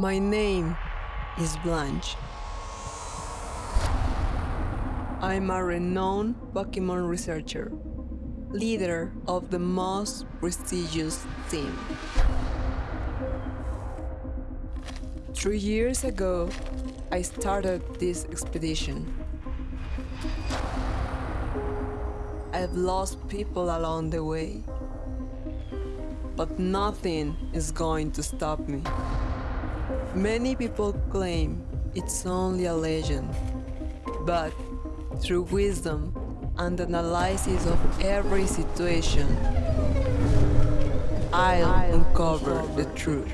My name is Blanche. I'm a renowned Pokemon researcher, leader of the most prestigious team. Three years ago, I started this expedition. I've lost people along the way, but nothing is going to stop me. Many people claim it's only a legend, but through wisdom and analysis of every situation, I'll uncover the truth.